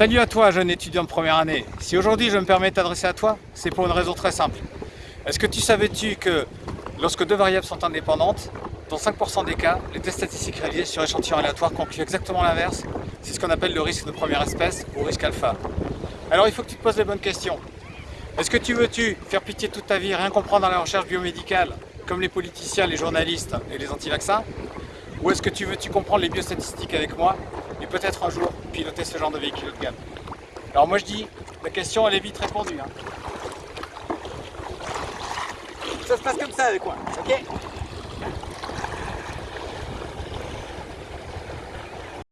Salut à toi, jeune étudiant de première année. Si aujourd'hui je me permets de t'adresser à toi, c'est pour une raison très simple. Est-ce que tu savais-tu que lorsque deux variables sont indépendantes, dans 5% des cas, les tests statistiques réalisés sur échantillons aléatoires concluent exactement l'inverse? C'est ce qu'on appelle le risque de première espèce ou risque alpha. Alors il faut que tu te poses les bonnes questions. Est-ce que tu veux-tu faire pitié toute ta vie, rien comprendre dans la recherche biomédicale, comme les politiciens, les journalistes et les anti-vaccins? Ou est-ce que tu veux-tu comprendre les biostatistiques avec moi et peut-être un jour piloter ce genre de véhicule de gamme Alors moi je dis, la question elle est vite répondue. Hein. Ça se passe comme ça avec moi, ok?